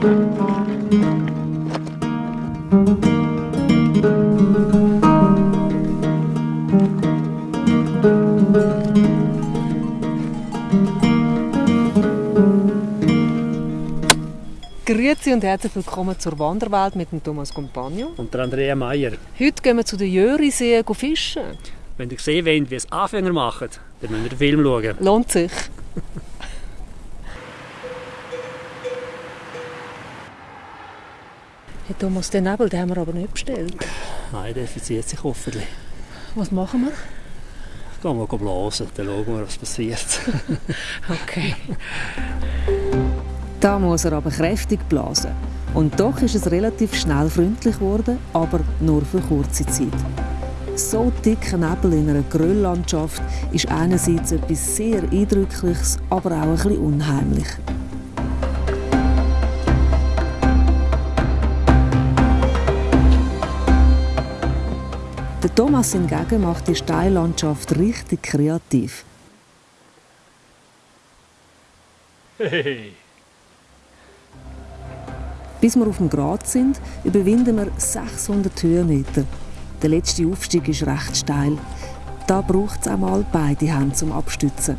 Grüezi und herzlich willkommen zur Wanderwelt mit dem Thomas Compagno. Und der Andrea Meier. Heute gehen wir zu den Jöriseen fischen. Wenn ihr sehen wollt, wie es Anfänger machen, dann müsst ihr den Film schauen. Lohnt sich. Hey Thomas, den Nebel den haben wir aber nicht bestellt. Nein, der definiert sich hoffentlich. Was machen wir? Gehen wir blasen, dann schauen wir, was passiert. okay. Da muss er aber kräftig blasen. Und doch ist es relativ schnell freundlich geworden, aber nur für kurze Zeit. So dicker Nebel in einer Gröllandschaft ist einerseits etwas sehr Eindrückliches, aber auch ein bisschen unheimlich. Thomas hingegen macht die Steillandschaft richtig kreativ. Hey. Bis wir auf dem Grat sind, überwinden wir 600 Höhenmeter. Der letzte Aufstieg ist recht steil. Da braucht es einmal beide Hände zum Abstützen.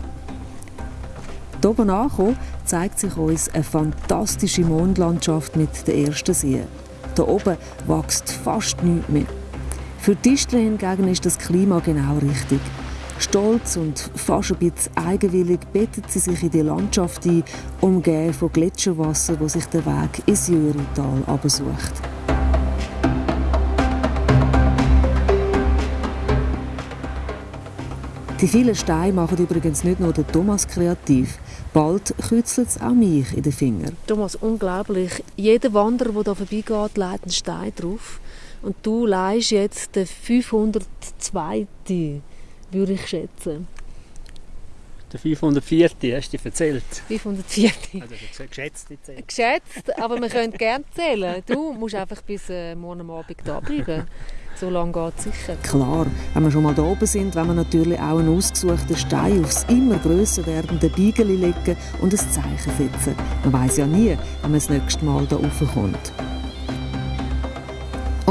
Hier oben angekommen, zeigt sich uns eine fantastische Mondlandschaft mit den ersten Seen. Hier oben wächst fast nichts mehr. Für die Tischler hingegen ist das Klima genau richtig. Stolz und fast ein bisschen eigenwillig bettet sie sich in die Landschaft ein, umgeben von Gletscherwasser, wo sich der Weg ins Jörital absucht. Die vielen Steine machen übrigens nicht nur den Thomas kreativ. Bald kützelt es auch mich in den Fingern. Thomas, unglaublich. Jeder Wanderer, der hier vorbeigeht, legt einen Stein drauf. Und du leihst jetzt den 502 würde ich schätzen. Der 504. hast du dir erzählt? 504. Also geschätzt zählen. Geschätzt, aber wir können gerne zählen. Du musst einfach bis äh, morgen Abend da bleiben. So lange geht es sicher. Klar, wenn wir schon mal da oben sind, wollen wir natürlich auch einen ausgesuchten Stein aufs immer grösser werdende Beigeli legen und ein Zeichen setzen. Man weiß ja nie, wenn man das nächste Mal da raufkommt.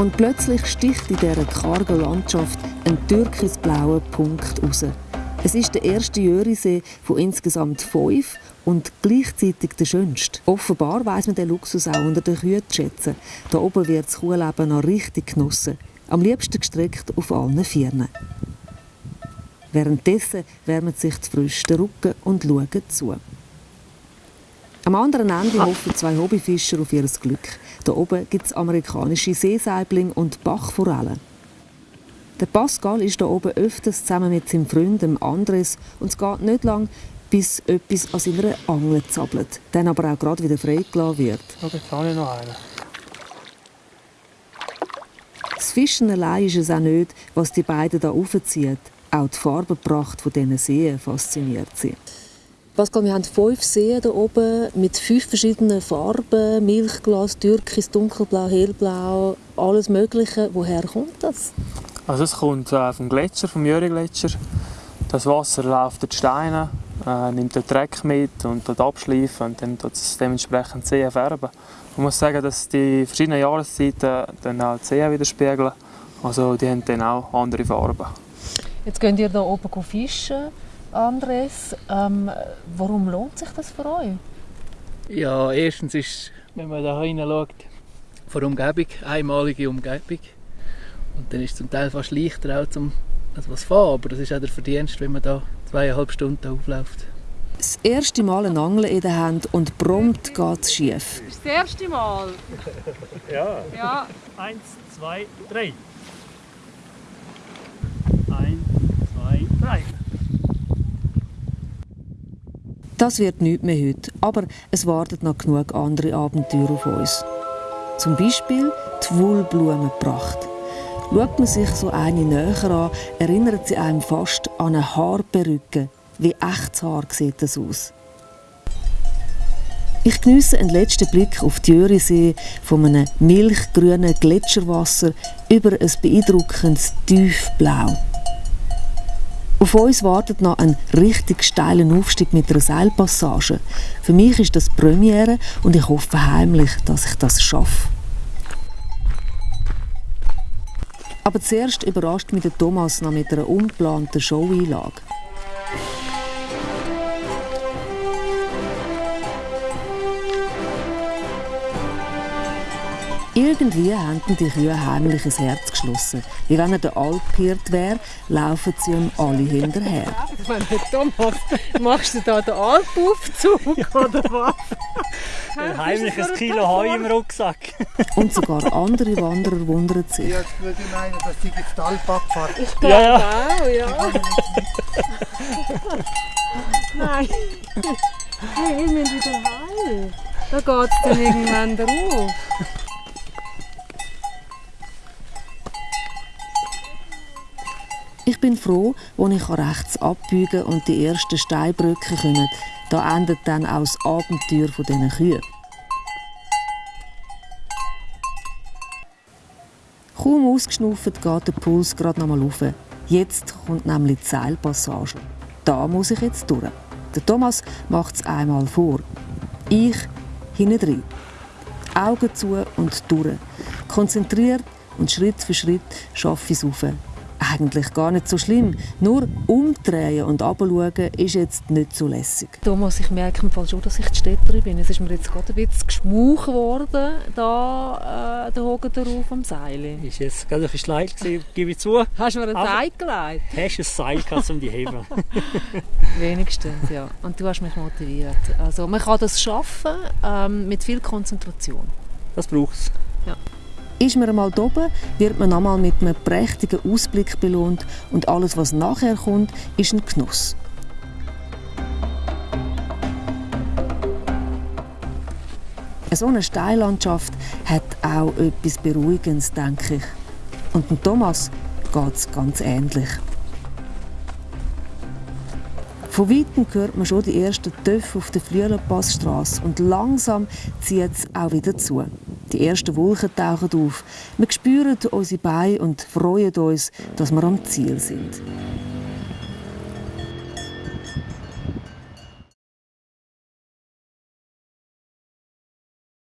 Und plötzlich sticht in dieser kargen Landschaft ein türkisblauer Punkt raus. Es ist der erste Jörisee von insgesamt fünf und gleichzeitig der schönste. Offenbar weiss man den Luxus auch unter den Kühen zu schätzen. Da oben wird das Kuhleben noch richtig genossen. Am liebsten gestreckt auf allen Vieren. Währenddessen wärmen sich die Frösche den Rücken und schauen zu. Am anderen Ende hoffen zwei Hobbyfischer auf ihr Glück. Da oben gibt es amerikanische Seesaibling und Bachforellen. Der Pascal ist da oben öfters zusammen mit seinem Freund Andres und es geht nicht lang, bis etwas an seiner Angel zappelt, dann aber auch gerade wieder freigelassen wird. Okay, jetzt habe ich noch einen. Das Fischen allein ist es auch nicht, was die beiden da aufzieht. Auch die Farbenpracht von diesen Seen fasziniert sie. Pascal, wir haben fünf Seen hier oben mit fünf verschiedenen Farben. Milchglas, Türkis, dunkelblau, hellblau, alles Mögliche. Woher kommt das? Also es kommt äh, vom Gletscher, vom Jöri-Gletscher. Das Wasser läuft durch die Steine, äh, nimmt den Dreck mit und dort abschleifen und dann tut es dementsprechend die Seen färben. Man muss sagen, dass die verschiedenen Jahreszeiten dann auch die Seen widerspiegeln. Also die haben dann auch andere Farben. Jetzt gehen ihr hier oben fischen. Andres, ähm, warum lohnt sich das für euch? Ja, erstens ist, wenn man da hineinschaut, von der Umgebung, einmalige Umgebung. Und dann ist es zum Teil fast leichter auch zum etwas fahren, aber das ist auch der Verdienst, wenn man da zweieinhalb Stunden aufläuft. Das erste Mal eine Angel in der Hand und prompt geht es schief. Das, ist das erste Mal? Ja. Ja. Eins, zwei, drei. Eins, zwei, drei. Das wird nichts mehr heute, aber es warten noch genug andere Abenteuer auf uns. Zum Beispiel die Wohlblumenpracht. Schaut man sich so eine näher an, erinnert sie einem fast an eine Haarperücke. Wie echtes Haar sieht das aus. Ich geniesse einen letzten Blick auf die Jörisee von einem milchgrünen Gletscherwasser über ein beeindruckendes Tiefblau. Auf uns wartet noch ein richtig steiler Aufstieg mit einer Seilpassage. Für mich ist das Premiere und ich hoffe heimlich, dass ich das schaffe. Aber zuerst überrascht mich der Thomas noch mit einer unplanten Showeinlage. Irgendwie haben die Kühe heimlich ins Herz geschlossen. Wie wenn er der Alphirt wäre, laufen sie ihm alle hinterher. Wenn Thomas, machst du da den Alpaufzug oder was? Ein heimliches Kilo Heu im Rucksack. Und sogar andere Wanderer wundern sich. Ja, jetzt würde ich meinen, dass die jetzt die Alpabfahrt Ich glaube Ja, ja. auch, ja. Nein. Hey, wir müssen wieder heim. Da geht es dann irgendwann drauf. Ich bin froh, als ich rechts abbiegen und die ersten Steinbrücken kommen. Da endet dann auch das Abenteuer dieser Kühe. Kaum ausgeschnauft geht der Puls gerade noch mal rauf. Jetzt kommt nämlich die Seilpassage. Da muss ich jetzt durch. Der Thomas macht es einmal vor. Ich hinten drin. Augen zu und durch. Konzentriert und Schritt für Schritt schaffe ich es rauf. Eigentlich gar nicht so schlimm. Nur umdrehen und runterschauen ist jetzt nicht so lässig. Thomas, ich merke im Fall schon, dass ich die Städterin bin. Es ist mir jetzt gerade ein bisschen geschmuch worden, da äh, der Hogen drauf am Seil. Ist jetzt gerade ein bisschen leid gewesen, gebe ich zu. Hast du mir ein Seil gelegt? Hast du ein Seil gehabt, um die heben? Wenigstens, ja. Und du hast mich motiviert. Also man kann das schaffen ähm, mit viel Konzentration. Das braucht es. Ist man einmal oben, wird man einmal mit einem prächtigen Ausblick belohnt und alles, was nachher kommt, ist ein Genuss. So eine Steillandschaft hat auch etwas Beruhigendes, denke ich. Und Thomas geht es ganz ähnlich. Von weitem hört man schon die ersten Töpfe auf der Flüelerpassstrasse und langsam zieht es auch wieder zu. Die ersten Wolken tauchen auf. Wir spüren unsere Beine und freuen uns, dass wir am Ziel sind.